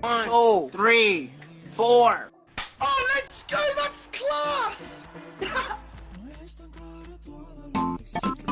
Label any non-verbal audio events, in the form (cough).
One, two, three, four. Oh, let's go! That's class! (laughs)